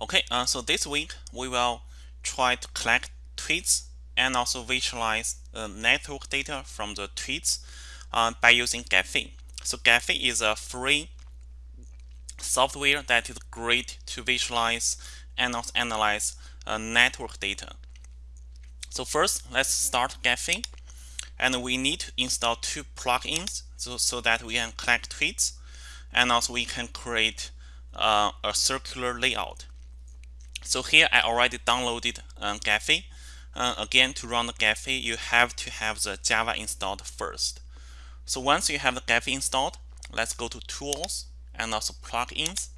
Okay, uh, so this week we will try to collect tweets and also visualize uh, network data from the tweets uh, by using Gephi. So Gephi is a free software that is great to visualize and also analyze uh, network data. So first, let's start Gephi. And we need to install two plugins so, so that we can collect tweets and also we can create uh, a circular layout. So here I already downloaded um, Gephi. Uh, again, to run the Gephi, you have to have the Java installed first. So once you have the Gephi installed, let's go to Tools and also Plugins.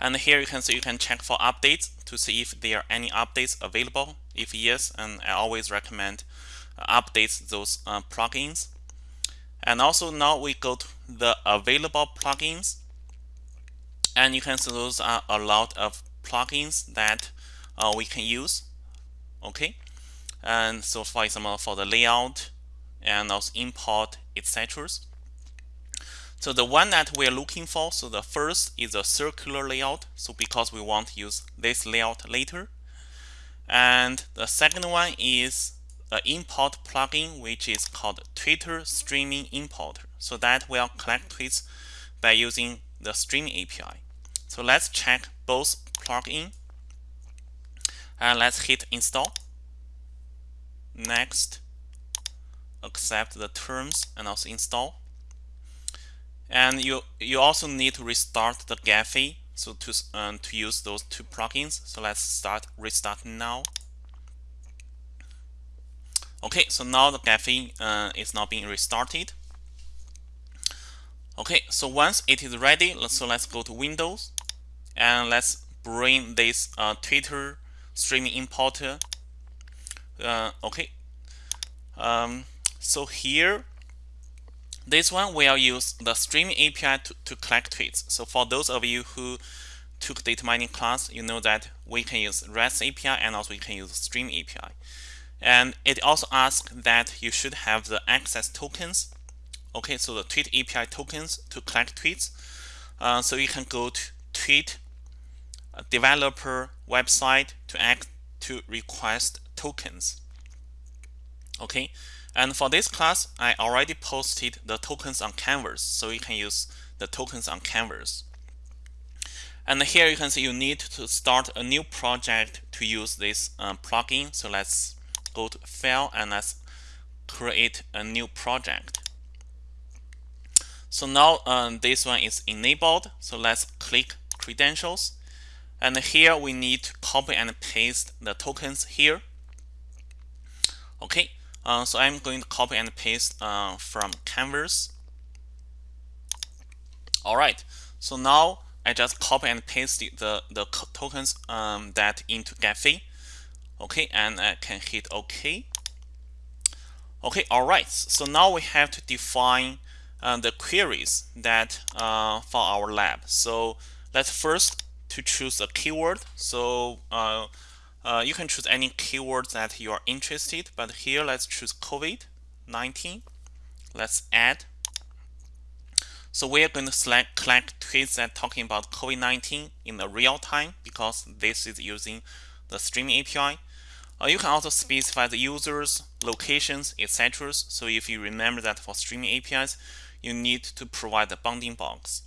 And here you can see you can check for updates to see if there are any updates available. If yes, and I always recommend uh, update those uh, plugins. And also now we go to the available plugins. And you can see those are a lot of plugins that uh, we can use. Okay, and so for example, for the layout and also import, etc. So the one that we're looking for, so the first is a circular layout. So because we want to use this layout later. And the second one is an import plugin, which is called Twitter Streaming Importer. So that will collect tweets by using the streaming API. So let's check both plugin. And let's hit install. Next, accept the terms and also install. And you you also need to restart the Gephi so to um, to use those two plugins. So let's start restart now. Okay, so now the Gephi uh, is now being restarted. Okay, so once it is ready, so let's go to Windows and let's bring this uh, Twitter streaming importer. Uh, okay. Um, so here, this one will use the streaming API to, to collect tweets. So for those of you who took data mining class, you know that we can use REST API and also we can use Stream API. And it also asks that you should have the access tokens. Okay, so the tweet API tokens to collect tweets. Uh, so you can go to tweet developer website to act to request tokens. Okay, and for this class, I already posted the tokens on Canvas, so you can use the tokens on Canvas. And here you can see you need to start a new project to use this uh, plugin. So let's go to File and let's create a new project. So now um, this one is enabled. So let's click Credentials and here we need to copy and paste the tokens here. Okay, uh, so I'm going to copy and paste uh, from Canvas. All right, so now I just copy and paste the, the tokens um, that into Gephi. Okay, and I can hit OK. Okay, all right, so now we have to define uh, the queries that uh, for our lab. So let's first to choose a keyword. So uh, uh, you can choose any keyword that you are interested, but here let's choose COVID-19. Let's add. So we are going to select collect tweets that talking about COVID-19 in the real time because this is using the streaming API. Uh, you can also specify the users, locations, etc. So if you remember that for streaming APIs, you need to provide the bounding box.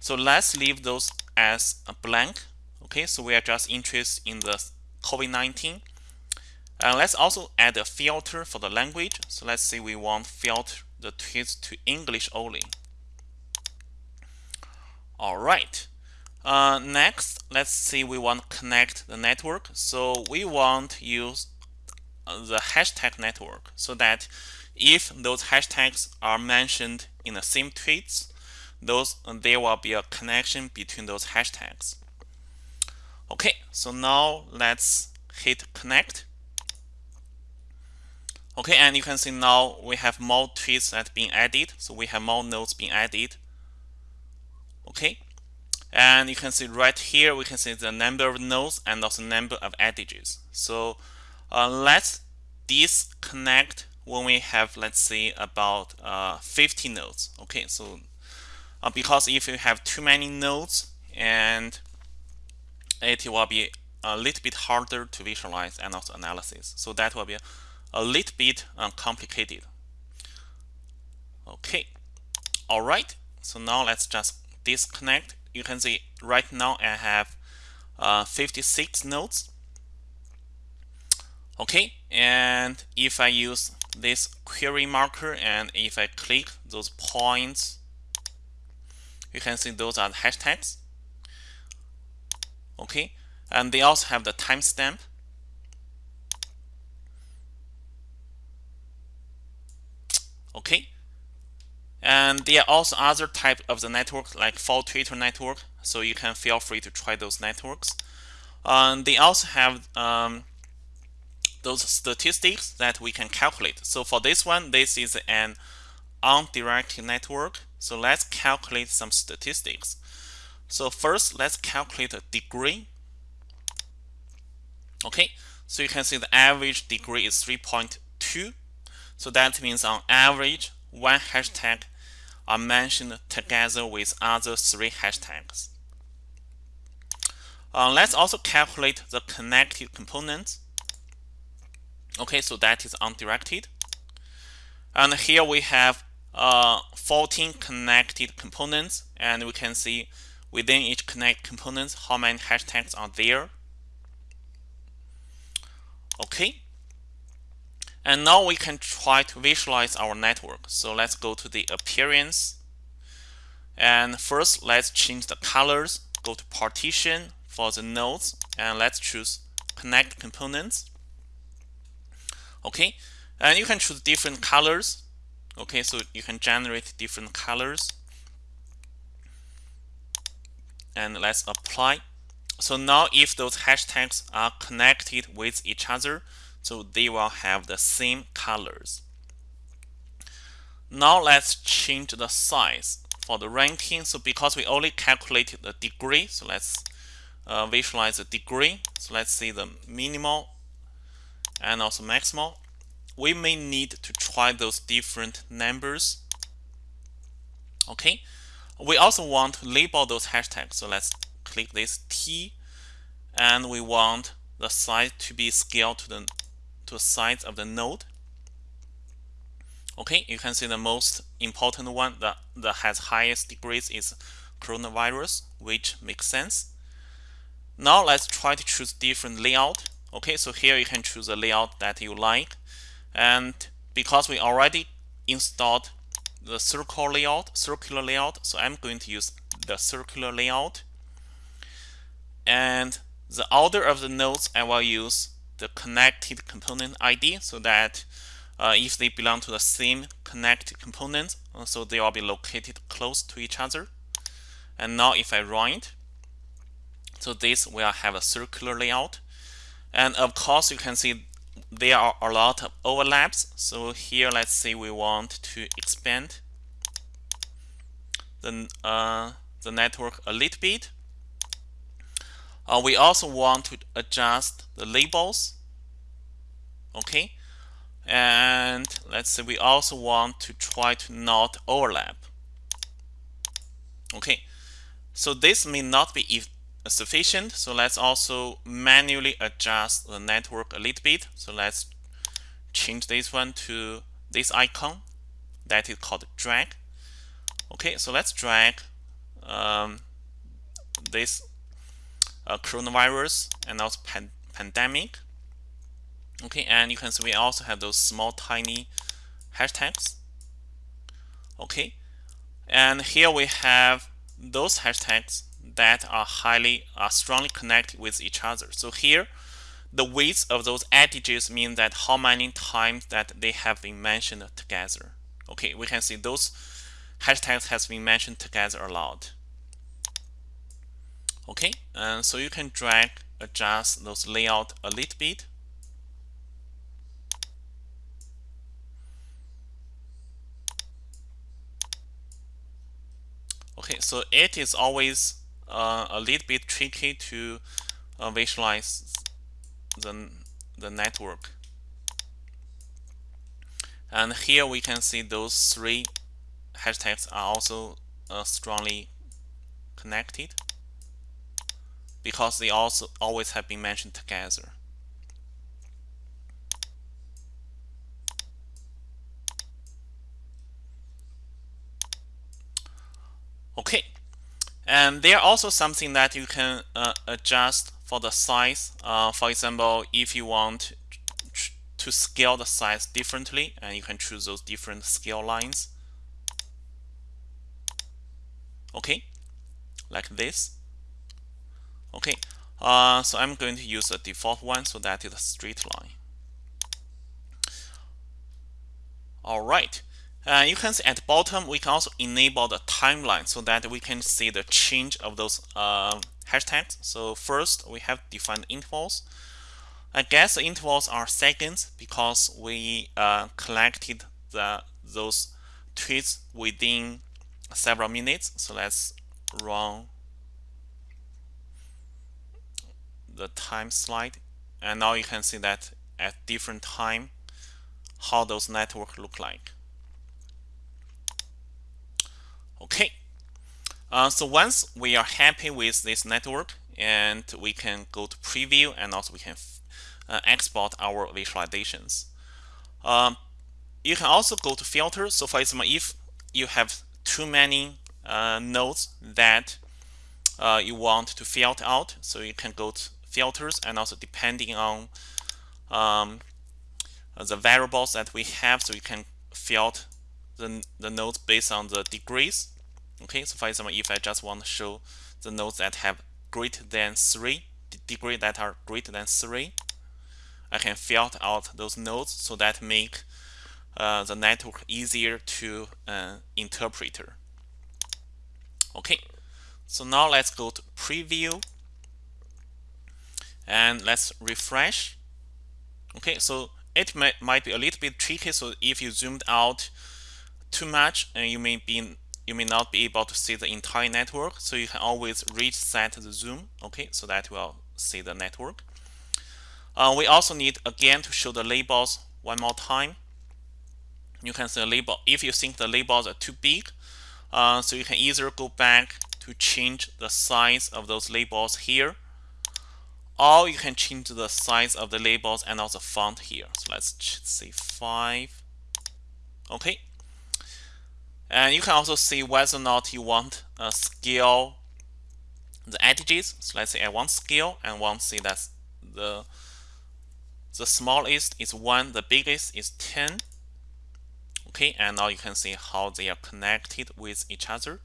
So let's leave those as a blank. Okay, so we are just interested in the COVID-19. And let's also add a filter for the language. So let's say we want filter the tweets to English only. All right. Uh, next, let's see we want to connect the network. So we want to use the hashtag network so that if those hashtags are mentioned in the same tweets, those there will be a connection between those hashtags. Okay, so now let's hit connect. Okay, and you can see now we have more tweets that being added. So we have more nodes being added. Okay, and you can see right here we can see the number of nodes and also number of edges. So uh, let's disconnect when we have let's say about uh, 50 nodes. Okay, so uh, because if you have too many nodes and it will be a little bit harder to visualize and also analysis. So that will be a little bit uh, complicated. Okay, all right. So now let's just disconnect. You can see right now I have uh, 56 nodes. Okay, and if I use this query marker and if I click those points, you can see those are the hashtags. Okay, and they also have the timestamp. Okay, and there are also other type of the network like for Twitter network, so you can feel free to try those networks. Um, they also have um, those statistics that we can calculate. So for this one, this is an undirected network. So let's calculate some statistics. So first, let's calculate the degree. Okay, so you can see the average degree is 3.2. So that means on average, one hashtag are mentioned together with other three hashtags. Uh, let's also calculate the connected components. Okay, so that is undirected. And here we have uh, 14 connected components, and we can see within each connect components how many hashtags are there. Okay. And now we can try to visualize our network. So let's go to the appearance. And first, let's change the colors. Go to partition for the nodes, and let's choose connect components. Okay, and you can choose different colors. Okay, so you can generate different colors. And let's apply. So now if those hashtags are connected with each other, so they will have the same colors. Now let's change the size for the ranking. So because we only calculated the degree, so let's uh, visualize the degree. So let's see the minimal and also maximal. We may need to try those different numbers. Okay. We also want to label those hashtags. So let's click this T and we want the size to be scaled to the to the size of the node. Okay, you can see the most important one that, that has highest degrees is coronavirus, which makes sense. Now let's try to choose different layout. Okay, so here you can choose a layout that you like. And because we already installed the circle layout, circular layout, so I'm going to use the circular layout. And the order of the nodes I will use the connected component ID so that uh, if they belong to the same connected component, uh, so they will be located close to each other. And now if I run it, so this will have a circular layout. And of course, you can see there are a lot of overlaps. So here, let's say we want to expand the, uh, the network a little bit. Uh, we also want to adjust the labels. Okay. And let's say we also want to try to not overlap. Okay. So this may not be sufficient. So let's also manually adjust the network a little bit. So let's change this one to this icon that is called drag. Okay, so let's drag um, this uh, coronavirus and also pan pandemic. Okay, and you can see we also have those small tiny hashtags. Okay, and here we have those hashtags that are highly are strongly connected with each other. So here, the weights of those edges mean that how many times that they have been mentioned together. Okay, we can see those hashtags has been mentioned together a lot. Okay, and so you can drag, adjust those layout a little bit. Okay, so it is always uh, a little bit tricky to uh, visualize the, the network. And here we can see those three hashtags are also uh, strongly connected. because they also always have been mentioned together. Okay, and there are also something that you can uh, adjust for the size. Uh, for example, if you want to scale the size differently, and you can choose those different scale lines. Okay, like this. Okay, uh, so I'm going to use the default one, so that is a straight line. All right. Uh, you can see at the bottom, we can also enable the timeline so that we can see the change of those uh, hashtags. So first, we have defined intervals. I guess the intervals are seconds because we uh, collected the those tweets within several minutes. So let's run the time slide. And now you can see that at different time, how those networks look like. Okay, uh, so once we are happy with this network and we can go to preview and also we can uh, export our visualizations. Um, you can also go to filter. So for example, if you have too many uh, nodes that uh, you want to filter out, so you can go to filters and also depending on um, the variables that we have, so you can filter the, the nodes based on the degrees. Okay, so for example, if I just want to show the nodes that have greater than 3, degree that are greater than 3, I can filter out those nodes so that make uh, the network easier to uh, interpret. Okay, so now let's go to preview and let's refresh. Okay, so it might, might be a little bit tricky. So if you zoomed out too much and you may be you may not be able to see the entire network so you can always reset the zoom okay so that will see the network. Uh, we also need again to show the labels one more time. You can see the label if you think the labels are too big uh, so you can either go back to change the size of those labels here or you can change the size of the labels and also font here. So let's say 5 okay and you can also see whether or not you want a scale the edges. So let's say I want scale and want see that the the smallest is 1, the biggest is 10. Okay, and now you can see how they are connected with each other.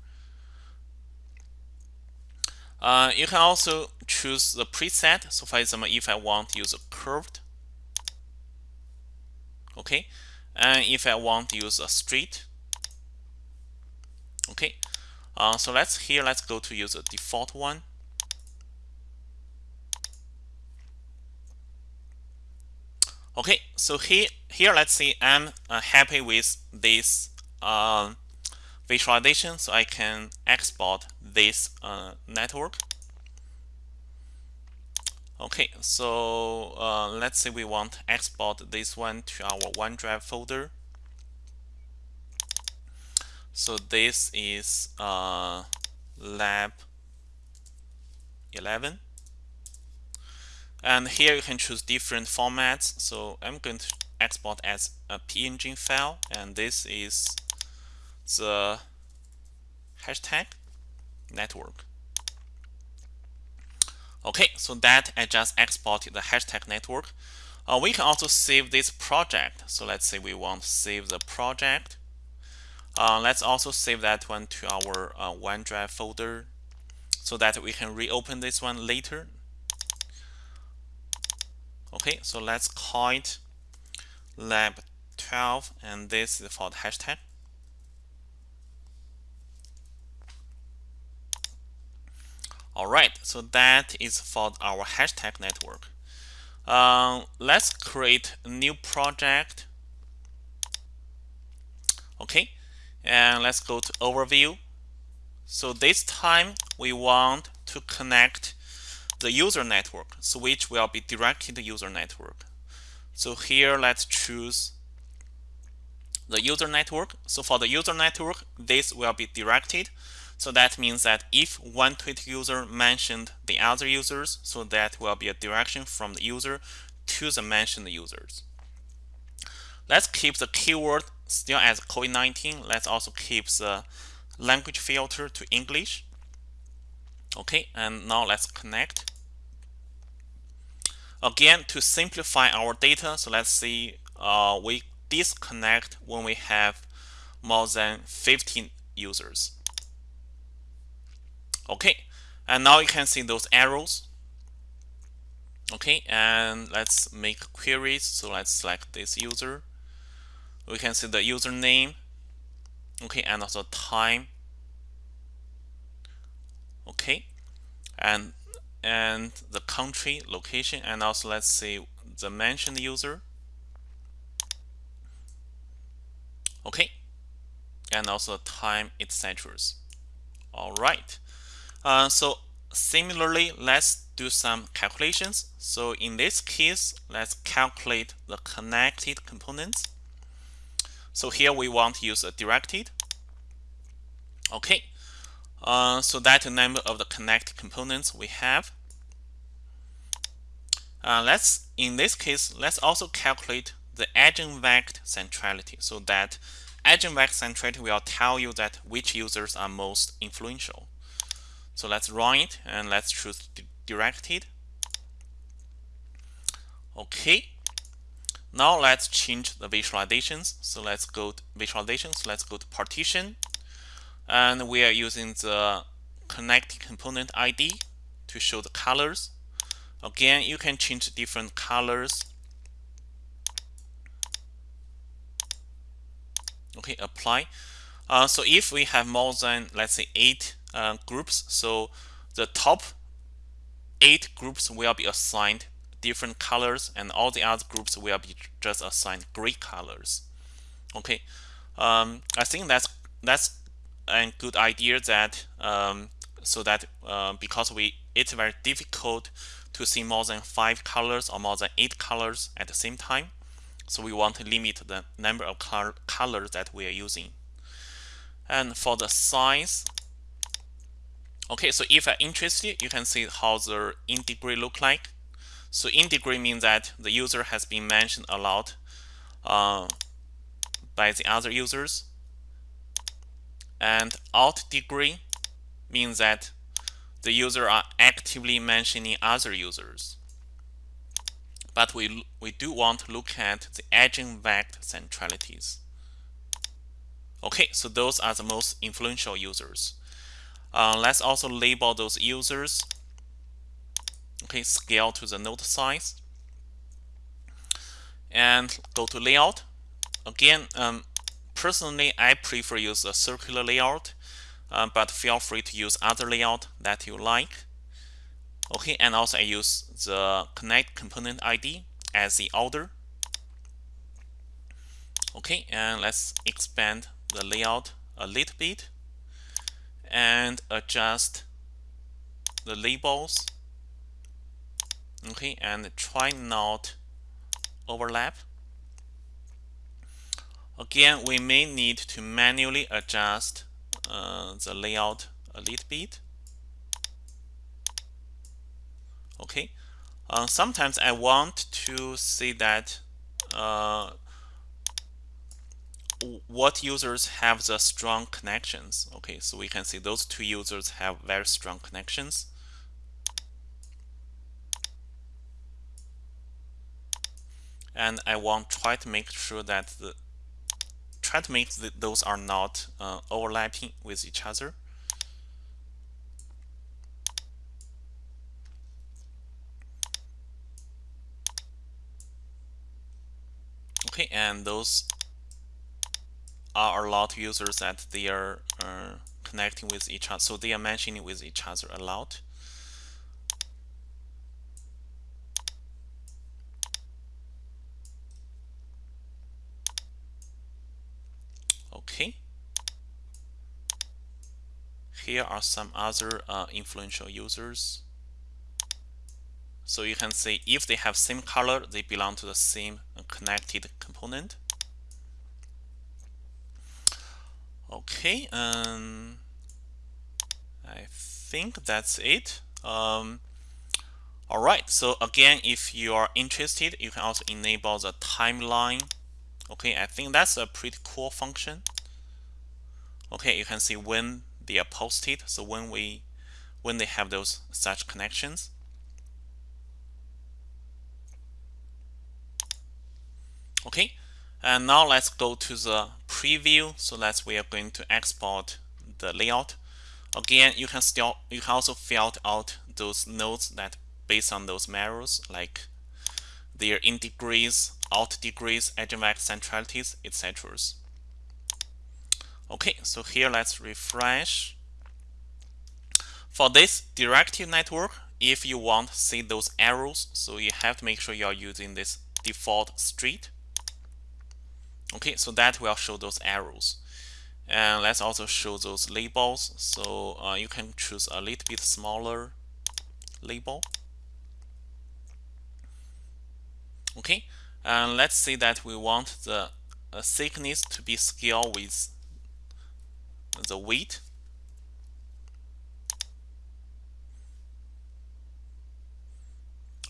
Uh, you can also choose the preset. So for example, if I want to use a curved, okay, and if I want to use a straight, Okay, uh, so let's here let's go to use a default one. Okay, so here here let's see I'm uh, happy with this uh, visualization, so I can export this uh, network. Okay, so uh, let's say we want export this one to our OneDrive folder. So this is uh, lab 11. And here you can choose different formats. So I'm going to export as a PNG file. And this is the hashtag network. Okay, so that I just exported the hashtag network. Uh, we can also save this project. So let's say we want to save the project. Uh, let's also save that one to our uh, OneDrive folder so that we can reopen this one later. Okay, so let's call it lab 12 and this is for the hashtag. All right, so that is for our hashtag network. Uh, let's create a new project. Okay, and let's go to overview. So this time we want to connect the user network, so which will be directed to user network. So here let's choose the user network. So for the user network, this will be directed So that means that if one tweet user mentioned the other users, so that will be a direction from the user to the mentioned users. Let's keep the keyword still as COVID-19. Let's also keep the language filter to English. Okay, and now let's connect. Again, to simplify our data, so let's see, uh, we disconnect when we have more than 15 users. Okay, and now you can see those arrows. Okay, and let's make queries. So let's select this user. We can see the username. Okay, and also time. Okay, and and the country, location, and also let's see the mentioned user. Okay, and also time, etc. All right. Uh, so similarly, let's do some calculations. So in this case, let's calculate the connected components. So here we want to use a directed. Okay, uh, so that number of the connected components we have. Uh, let's in this case, let's also calculate the eigenvector centrality. So that eigenvector centrality will tell you that which users are most influential. So let's run it and let's choose directed. Okay. Now let's change the visualizations. So let's go to visualizations. Let's go to partition. And we are using the connected component ID to show the colors. Again, you can change different colors. Okay, apply. Uh, so if we have more than, let's say, eight uh, groups. So the top eight groups will be assigned different colors and all the other groups will be just assigned gray colors. Okay, um, I think that's that's a good idea that um, so that uh, because we it's very difficult to see more than five colors or more than eight colors at the same time. So we want to limit the number of color colors that we are using. And for the size, Okay, so if you're interested, you can see how the in degree look like. So in degree means that the user has been mentioned a lot uh, by the other users. And out degree means that the user are actively mentioning other users. But we, we do want to look at the eigenvector centralities. Okay, so those are the most influential users. Uh, let's also label those users. Okay, scale to the node size. And go to layout. Again, um, personally, I prefer use a circular layout, uh, but feel free to use other layout that you like. Okay, and also I use the connect component ID as the order. Okay, and let's expand the layout a little bit and adjust the labels okay and try not overlap again we may need to manually adjust uh, the layout a little bit okay uh, sometimes I want to see that uh, what users have the strong connections. Okay, so we can see those two users have very strong connections. And I want try to make sure that the try to make the, those are not uh, overlapping with each other. Okay, and those are a lot of users that they are uh, connecting with each other. So they are mentioning with each other a lot. Okay. Here are some other uh, influential users. So you can see if they have same color, they belong to the same connected component. Okay, um, I think that's it. Um, all right, so again, if you are interested, you can also enable the timeline. Okay, I think that's a pretty cool function. Okay, you can see when they are posted. So when we when they have those such connections. Okay, and now let's go to the preview. So let's we are going to export the layout. Again, you can still you can also filter out those nodes that based on those measures like their in degrees, out degrees, eigenvector centralities, etc. Okay, so here let's refresh. For this directive network, if you want to see those arrows, so you have to make sure you are using this default straight. Okay, so that will show those arrows. And let's also show those labels. So uh, you can choose a little bit smaller label. Okay, and let's say that we want the uh, thickness to be scale with the weight.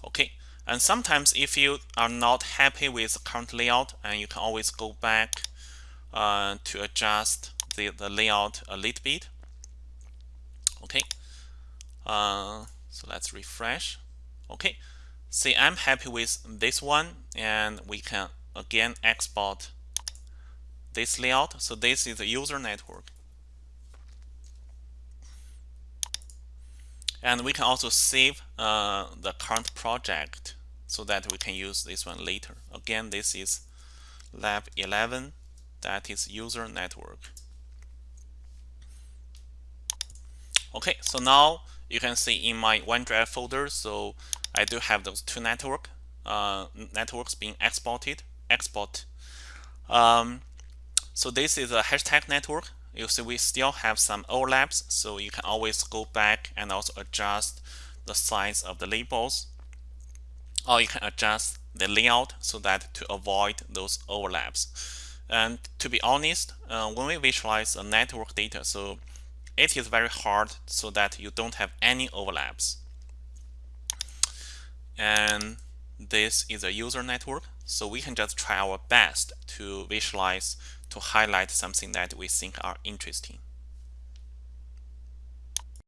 Okay, and sometimes if you are not happy with the current layout, and you can always go back uh, to adjust the, the layout a little bit. Okay, uh, so let's refresh. Okay, see I'm happy with this one and we can again export this layout. So this is the user network. And we can also save uh, the current project so that we can use this one later. Again, this is lab 11, that is user network. Okay, so now you can see in my OneDrive folder, so I do have those two network uh, networks being exported. Export. Um, so this is a hashtag network. You see we still have some overlaps, so you can always go back and also adjust the size of the labels, or you can adjust the layout so that to avoid those overlaps. And to be honest, uh, when we visualize a network data, so it is very hard so that you don't have any overlaps and this is a user network so we can just try our best to visualize to highlight something that we think are interesting